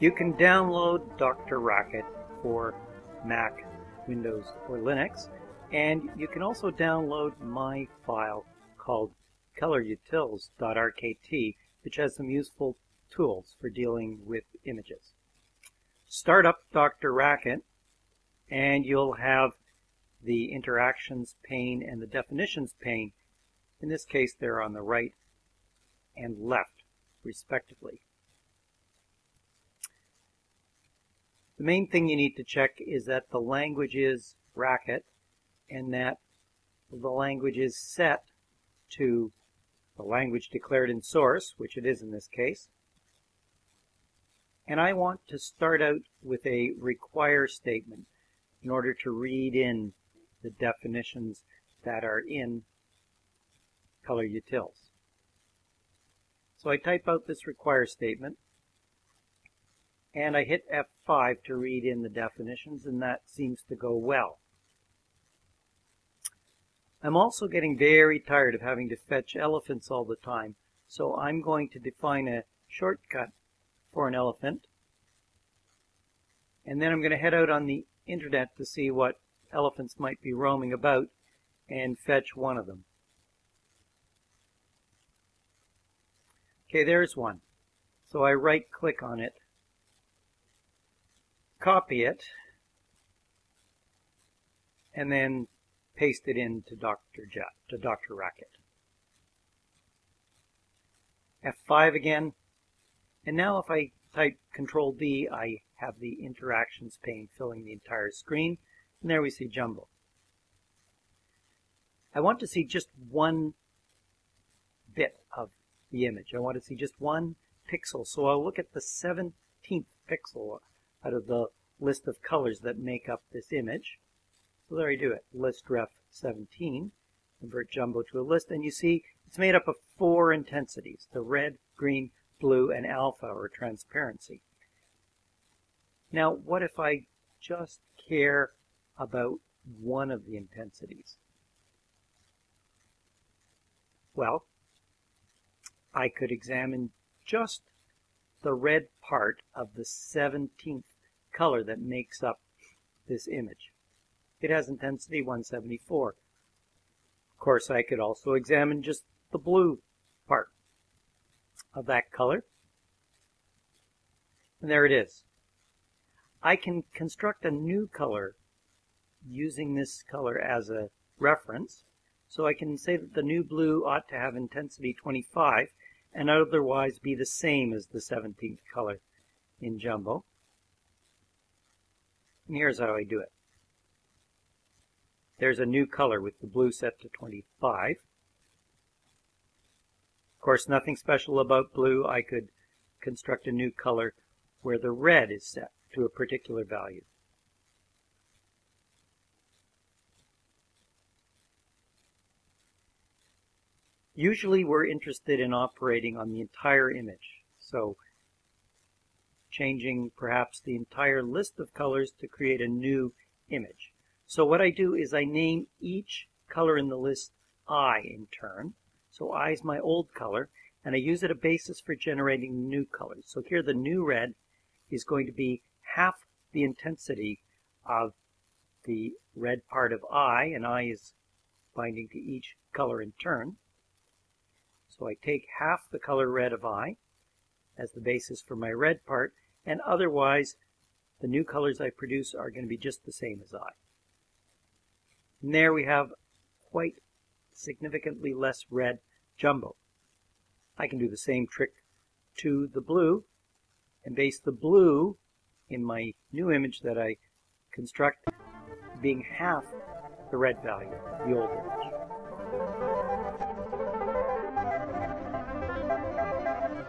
You can download Dr. Racket for Mac, Windows, or Linux, and you can also download my file called colorutils.rkt, which has some useful tools for dealing with images. Start up Dr. Racket, and you'll have the interactions pane and the definitions pane. In this case, they're on the right and left, respectively. The main thing you need to check is that the language is Racket and that the language is set to the language declared in source, which it is in this case. And I want to start out with a require statement in order to read in the definitions that are in Color Utils. So I type out this require statement and I hit F5 to read in the definitions and that seems to go well. I'm also getting very tired of having to fetch elephants all the time, so I'm going to define a shortcut for an elephant. And then I'm going to head out on the internet to see what elephants might be roaming about and fetch one of them. Okay, there's one. So I right click on it copy it, and then paste it into Dr. Jet, to Dr. Racket. F5 again, and now if I type Control D, I have the interactions pane filling the entire screen, and there we see Jumbo. I want to see just one bit of the image. I want to see just one pixel, so I'll look at the 17th pixel out of the list of colors that make up this image. So there you do it, list ref 17, convert jumbo to a list, and you see it's made up of four intensities, the red, green, blue, and alpha, or transparency. Now, what if I just care about one of the intensities? Well, I could examine just the red part of the 17th color that makes up this image. It has intensity 174. Of course, I could also examine just the blue part of that color. And there it is. I can construct a new color using this color as a reference. So I can say that the new blue ought to have intensity 25 and otherwise be the same as the 17th color in Jumbo. And here's how I do it. There's a new color with the blue set to 25. Of course, nothing special about blue. I could construct a new color where the red is set to a particular value. Usually we're interested in operating on the entire image. So changing perhaps the entire list of colors to create a new image. So what I do is I name each color in the list I in turn. So I is my old color, and I use it a basis for generating new colors. So here the new red is going to be half the intensity of the red part of I, and I is binding to each color in turn. So I take half the color red of I as the basis for my red part, and otherwise the new colors I produce are going to be just the same as I. And there we have quite significantly less red jumbo. I can do the same trick to the blue and base the blue in my new image that I construct being half the red value, the old image.